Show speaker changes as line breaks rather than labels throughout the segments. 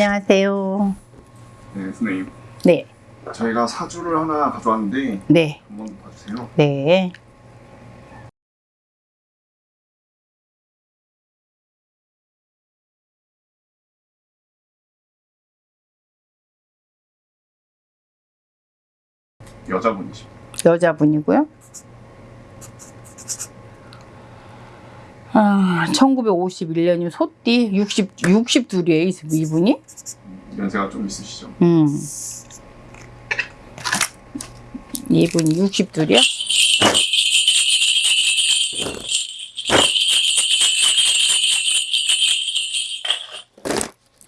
안녕하세요.
네, 선생님.
네,
저희가 사주를 하나 가져왔는데
네,
한번 봐주세요.
네.
여자분이시죠.
여자분이고요. 아, 1951년이면 소띠 60, 62이에요, 이분이?
연세가 좀 있으시죠.
음. 이분이 62이야?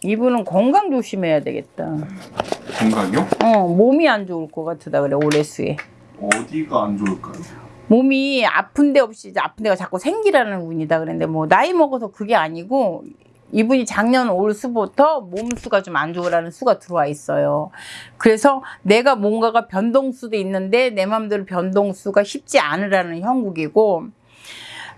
이분은 건강 조심해야 되겠다.
건강이요?
어, 몸이 안 좋을 것 같다 그래, 올해 수에.
어디가 안 좋을까요?
몸이 아픈 데 없이 아픈 데가 자꾸 생기라는 운이다 그랬는데 뭐 나이 먹어서 그게 아니고 이분이 작년 올 수부터 몸 수가 좀 안 좋으라는 수가 들어와 있어요. 그래서 내가 뭔가가 변동수도 있는데 내 마음대로 변동수가 쉽지 않으라는 형국이고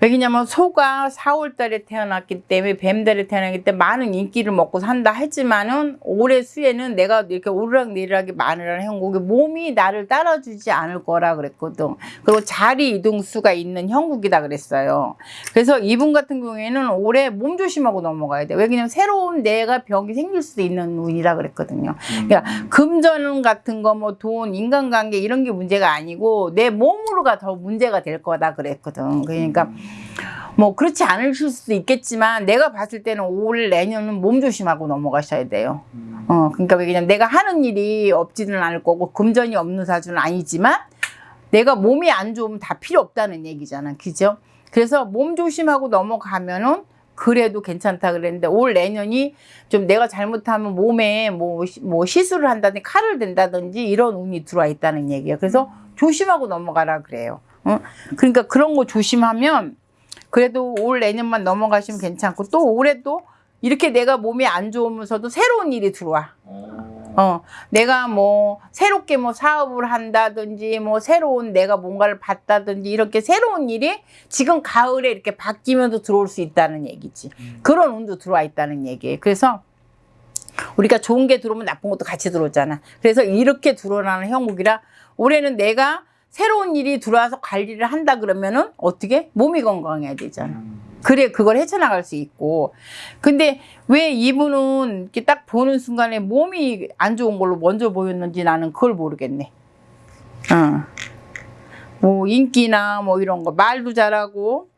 왜냐면 소가 4월 달에 태어났기 때문에 뱀달에 태어났기 때문에 많은 인기를 먹고 산다 하지만은 올해 수에는 내가 이렇게 오르락내리락이 많으라는 형국이 몸이 나를 따라주지 않을 거라 그랬거든. 그리고 자리 이동수가 있는 형국이다 그랬어요. 그래서 이분 같은 경우에는 올해 몸 조심하고 넘어가야 돼. 왜냐면 새로운 내가 병이 생길 수도 있는 운이라 그랬거든요.
음,
그러니까 금전 같은 거 뭐 돈, 인간관계 이런 게 문제가 아니고 내 몸으로가 더 문제가 될 거다 그랬거든. 그러니까 뭐 그렇지 않으실 수도 있겠지만 내가 봤을 때는 올 내년은 몸 조심하고 넘어가셔야 돼요.
음,
어, 그러니까 왜냐면 내가 하는 일이 없지는 않을 거고 금전이 없는 사주는 아니지만 내가 몸이 안 좋으면 다 필요 없다는 얘기잖아. 그죠? 그래서 몸 조심하고 넘어가면은 그래도 괜찮다 그랬는데 올 내년이 좀 내가 잘못하면 몸에 뭐, 시- 뭐 시술을 한다든지 칼을 댄다든지 이런 운이 들어와 있다는 얘기야. 그래서 조심하고 넘어가라 그래요. 어? 그러니까 그런 거 조심하면 그래도 올 내년만 넘어가시면 괜찮고 또 올해도 이렇게 내가 몸이 안 좋으면서도 새로운 일이 들어와.
어,
어, 내가 뭐 새롭게 뭐 사업을 한다든지 뭐 새로운 내가 뭔가를 봤다든지 이렇게 새로운 일이 지금 가을에 이렇게 바뀌면서 들어올 수 있다는 얘기지. 그런 운도 들어와 있다는 얘기예요. 그래서 우리가 좋은 게 들어오면 나쁜 것도 같이 들어오잖아. 그래서 이렇게 들어오라는 형국이라 올해는 내가 새로운 일이 들어와서 관리를 한다 그러면은 어떻게 몸이 건강해야 되잖아.
음,
그래 그걸 헤쳐나갈 수 있고 근데 왜 이분은 이렇게 딱 보는 순간에 몸이 안 좋은 걸로 먼저 보였는지 나는 그걸 모르겠네 어. 뭐 인기나 뭐 이런 거 말도 잘하고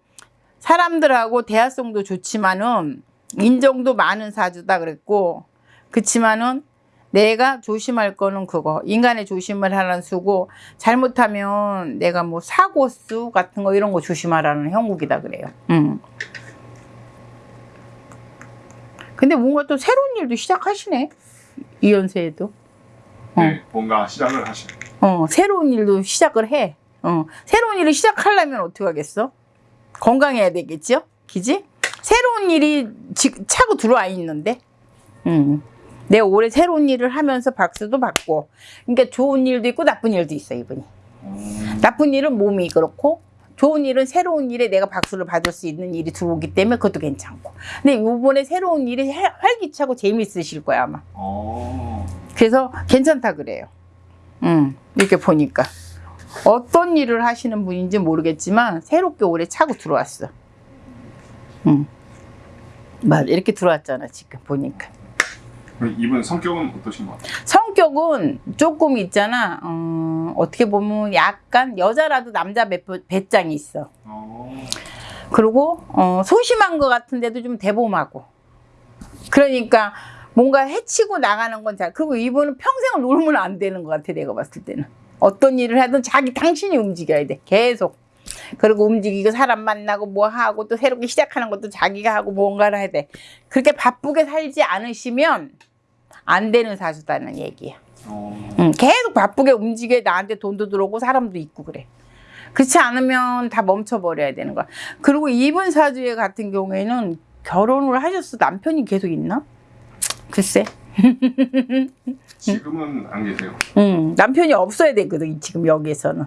사람들하고 대화성도 좋지만은 인정도 많은 사주다 그랬고 그치만은 내가 조심할 거는 그거 인간의 조심을 하라는 수고 잘못하면 내가 뭐 사고수 같은 거 이런 거 조심하라는 형국이다 그래요. 음. 근데 뭔가 또 새로운 일도 시작하시네 이 연세에도.
네, 뭔가 시작을 하시는.
어 새로운 일도 시작을 해. 어 새로운 일을 시작하려면 어떻게 하겠어? 건강해야 되겠죠, 기지? 새로운 일이 지, 차고 들어와 있는데. 음. 내가 올해 새로운 일을 하면서 박수도 받고 그러니까 좋은 일도 있고 나쁜 일도 있어 이분이.
어,
나쁜 일은 몸이 그렇고 좋은 일은 새로운 일에 내가 박수를 받을 수 있는 일이 들어오기 때문에 그것도 괜찮고. 근데 이번에 새로운 일이 활- 활기차고 재미있으실 거야 아마.
어,
그래서 괜찮다 그래요. 음 이렇게 보니까. 어떤 일을 하시는 분인지 모르겠지만 새롭게 올해 차고 들어왔어. 음. 맞아 이렇게 들어왔잖아 지금 보니까
이분 성격은 어떠신 것 같아요?
성격은 조금 있잖아. 어, 어떻게 보면 약간 여자라도 남자 배, 배짱이 있어.
어,
그리고 어, 소심한 것 같은데도 좀 대범하고. 그러니까 뭔가 해치고 나가는 건 잘. 그리고 이분은 평생을 놀면 안 되는 것 같아. 내가 봤을 때는. 어떤 일을 하든 자기 당신이 움직여야 돼. 계속. 그리고 움직이고 사람 만나고 뭐 하고 또 새롭게 시작하는 것도 자기가 하고 뭔가를 해야 돼. 그렇게 바쁘게 살지 않으시면 안 되는 사주다는 얘기야.
어,
응, 계속 바쁘게 움직여 나한테 돈도 들어오고 사람도 있고 그래. 그렇지 않으면 다 멈춰버려야 되는 거야. 그리고 이분 사주에 같은 경우에는 결혼을 하셨어. 남편이 계속 있나? 글쎄.
지금은 안 계세요.
응, 남편이 없어야 되거든, 지금 여기에서는.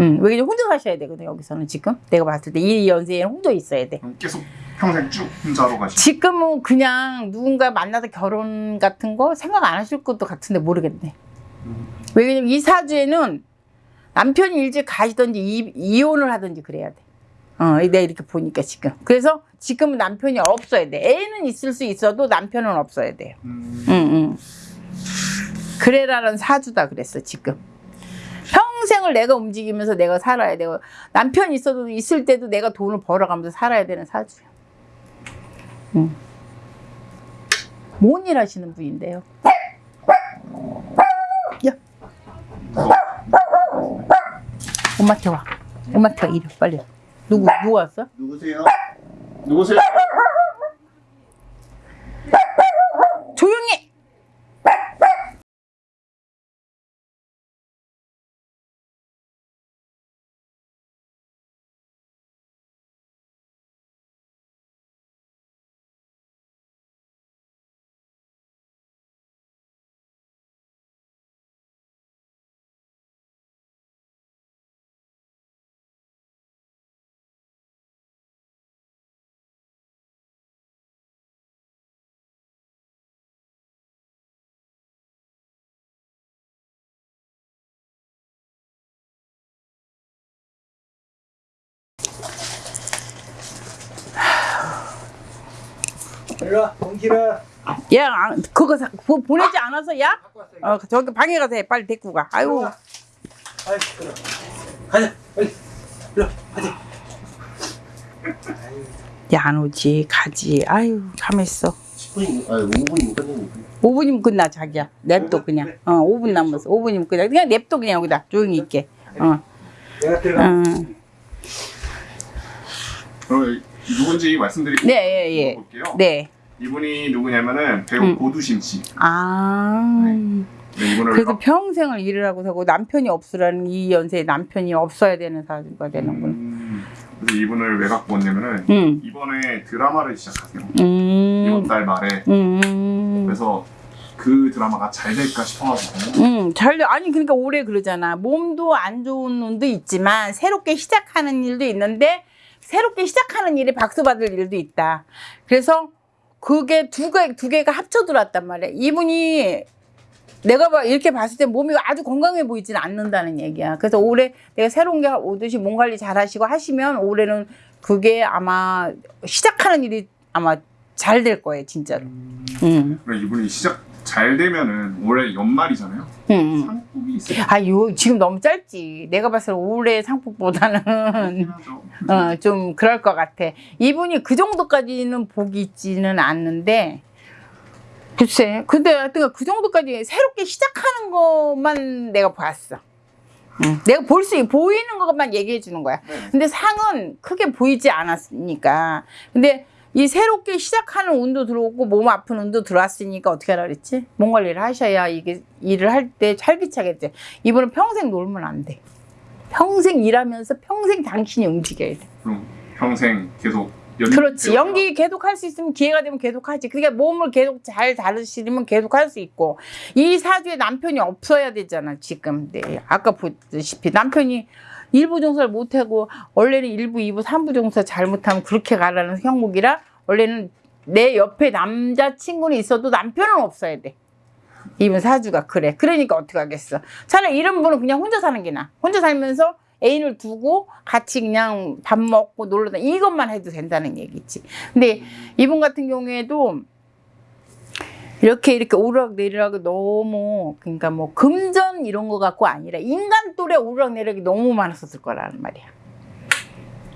응, 왜냐면 혼자 사셔야 되거든, 여기서는 지금. 내가 봤을 때 이 연세에는 혼자 있어야 돼.
계속 평생 쭉 혼자로 가시.
지금은 그냥 누군가 만나서 결혼 같은 거 생각 안 하실 것도 같은데 모르겠네. 왜냐면 이 사주에는 남편이 일찍 가시든지 이, 이혼을 하든지 그래야 돼. 어, 내가 이렇게 보니까 지금. 그래서 지금은 남편이 없어야 돼. 애는 있을 수 있어도 남편은 없어야 돼요.
음,
응, 응. 그래라는 사주다 그랬어, 지금. 평생을 내가 움직이면서 내가 살아야 되고, 남편 있어도 있을 때도 내가 돈을 벌어가면서 살아야 되는 사주야. 응. 뭔일 하시는 분인데요? 야. 엄마한테 와. 엄마한테 와, 이리 와, 빨리. 와. 누구, 누구 왔어?
누구세요?
누구세요?
일로와 공기라
야, 아, 그거 사- 그거 보내지 않아서, 야?
갖고 왔어
어, 저기 방에 가서 해. 빨리 데리고 가. 아유.
아이 그래 가자 빨리 일로 가자
야, 안 오지. 가지. 아유, 가만있어.
10분이 아니 5분이면 끝내니까
5분이면 끝나, 자기야. 냅둬, 그냥. 어, 5분 남았어. 5분이면 끝나. 그냥 냅둬, 그냥 여기다. 조용히 있게. 어,
내가 들어가
어.
그럼 누군지 말씀드리고
네, 예, 예.
볼게요.
네.
이분이 누구냐면은 배우
음.
고두심 씨.
아.
네, 이분을
그래도 평생을 일을 하고 사고 남편이 없으라는 이 연세에 남편이 없어야 되는 사주가 되는구나.
음, 그래서 이분을 왜 갖고 왔냐면은
응.
이번에 드라마를 시작하세요. 이번
음.
달 말에.
음.
그래서 그 드라마가 잘 될까 싶어가지고.
음, 잘, 아니, 그러니까 올해 그러잖아. 몸도 안 좋은 눈도 있지만, 새롭게 시작하는 일도 있는데, 새롭게 시작하는 일에 박수 받을 일도 있다. 그래서, 그게 두 개, 두 개가 합쳐 들어왔단 말이야. 이분이, 내가 봐, 이렇게 봤을 때 몸이 아주 건강해 보이지는 않는다는 얘기야. 그래서 올해 내가 새로운 게 오듯이 몸 관리 잘 하시고 하시면, 올해는 그게 아마, 시작하는 일이 아마 잘 될 거예요, 진짜로. 음.
그럼 이분이 시작 잘 되면은 올해 연말이잖아요.
음. 음.
상품이 있어요.
아, 요, 지금 너무 짧지. 내가 봤을 때 올해 상품보다는,
하죠.
어, 좀 그럴 것 같아. 이분이 그 정도까지는 복이 있지는 않는데, 글쎄. 근데 하여튼 그 정도까지 새롭게 시작하는 것만 내가 봤어. 응. 내가 볼 수, 보이는 것만 얘기해 주는 거야.
네.
근데 상은 크게 보이지 않았으니까. 근데 이 새롭게 시작하는 운도 들어오고 몸 아픈 운도 들어왔으니까 어떻게 하라 그랬지? 몸 관리를 하셔야 이게 일을 할 때 활기차겠지. 이분은 평생 놀면 안 돼. 평생 일하면서 평생 당신이 움직여야 돼.
그럼 평생 계속 연기
그렇지.
배우다가
연기 계속 할 수 있으면 기회가 되면 계속 하지. 그러니까 몸을 계속 잘 다루시면 계속 할 수 있고. 이 사주에 남편이 없어야 되잖아, 지금. 네. 아까 보다시피 남편이 일부 종사를 못하고, 원래는 일부, 이부, 삼부 종사 잘못하면 그렇게 가라는 형국이라, 원래는 내 옆에 남자친구는 있어도 남편은 없어야 돼. 이분 사주가 그래. 그러니까 어떻게 하겠어. 차라리 이런 분은 그냥 혼자 사는 게 나아. 혼자 살면서 애인을 두고 같이 그냥 밥 먹고 놀러 다니 이것만 해도 된다는 얘기지. 근데 이분 같은 경우에도 이렇게 이렇게 오르락내리락 너무 그러니까 뭐 금전 이런 거 갖고 아니라 인간 또래 오르락내리락이 너무 많았었을 거라는 말이야.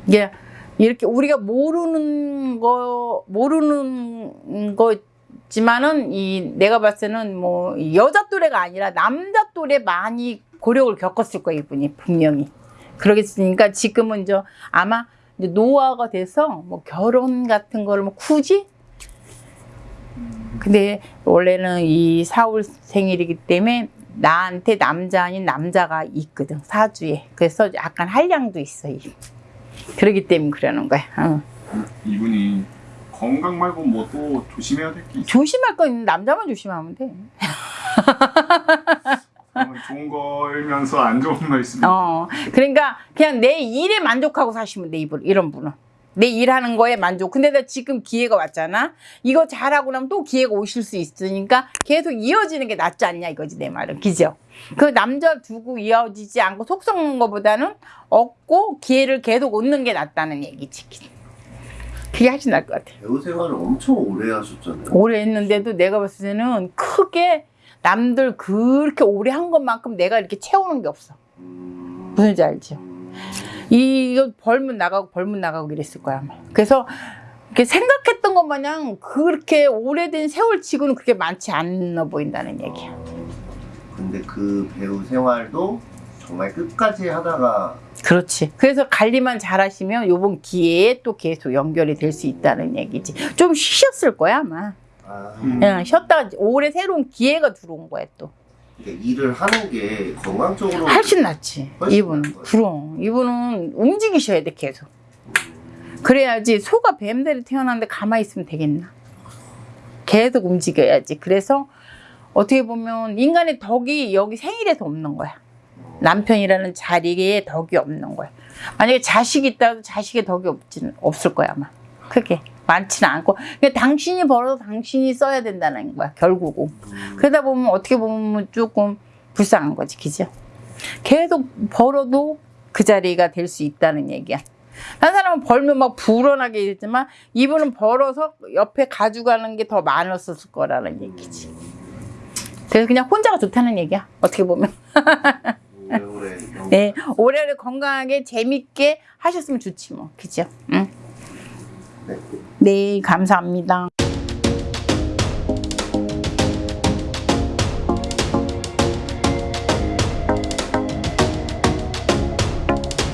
이게 이렇게 우리가 모르는 거 모르는 거지만은 이 내가 봤을 때는 뭐 여자 또래가 아니라 남자 또래 많이 고력을 겪었을 거야 이분이 분명히 그러겠으니까 지금은 이제 아마 노화가 돼서 뭐 결혼 같은 거를 뭐 굳이 근데 원래는 이 사월 생일이기 때문에 나한테 남자 아닌 남자가 있거든 사주에 그래서 약간 한량도 있어 이. 그러기 때문에 그러는 거야 어.
이분이 건강 말고 뭐 또 조심해야 될 게 있어요.
조심할 거 있는 남자만 조심하면 돼
좋은 거면서 안 좋은 거 있으면
어, 그러니까 그냥 내 일에 만족하고 사시면 돼 이분 이런 분은 내 일하는 거에 만족. 근데 나 지금 기회가 왔잖아. 이거 잘하고 나면 또 기회가 오실 수 있으니까 계속 이어지는 게 낫지 않냐 이거지 내 말은. 그죠? 그 남자 두고 이어지지 않고 속 썩는 것보다는 얻고 기회를 계속 얻는 게 낫다는 얘기지. 그게 훨씬 나을 것 같아.
배우 생활을 엄청 오래 하셨잖아요.
오래 했는데도 내가 봤을 때는 크게 남들 그렇게 오래 한 것만큼 내가 이렇게 채우는 게 없어.
음,
무슨 지 알지?
음,
이거 벌문 나가고 벌문 나가고 이랬을 거야. 그래서 이렇게 생각했던 것 마냥 그렇게 오래된 세월치고는 그렇게 많지 않아 보인다는 얘기야.
근데 그 배우 생활도 정말 끝까지 하다가
그렇지. 그래서 관리만 잘하시면 요번 기회에 또 계속 연결이 될 수 있다는 얘기지. 좀 쉬셨을 거야 아마.
아,
음.
그냥 쉬었다가 올해 새로운 기회가 들어온 거야 또.
그러니까 일을 하는 게 건강적으로
훨씬 낫지. 이분은. 그럼 이분은 움직이셔야 돼 계속. 그래야지 소가 뱀들이 태어났는데 가만히 있으면 되겠나? 계속 움직여야지. 그래서 어떻게 보면 인간의 덕이 여기 생일에서 없는 거야. 남편이라는 자리에 덕이 없는 거야. 만약에 자식이 있다도 자식의 덕이 없지는 없을 거야 아마. 크게 많지는 않고. 그냥 당신이 벌어서 당신이 써야 된다는 거야 결국은.
음,
그러다 보면 어떻게 보면 조금 불쌍한 거지, 그죠? 계속 벌어도 그 자리가 될 수 있다는 얘기야. 한 사람은 벌면 막 불어나게 되지만 이분은 벌어서 옆에 가져가는 게 더 많았을 거라는 얘기지. 그래서 그냥 혼자가 좋다는 얘기야. 어떻게 보면. 네, 올해를 건강하게 재밌게 하셨으면 좋지 뭐, 그죠? 응.
네.
네, 감사합니다.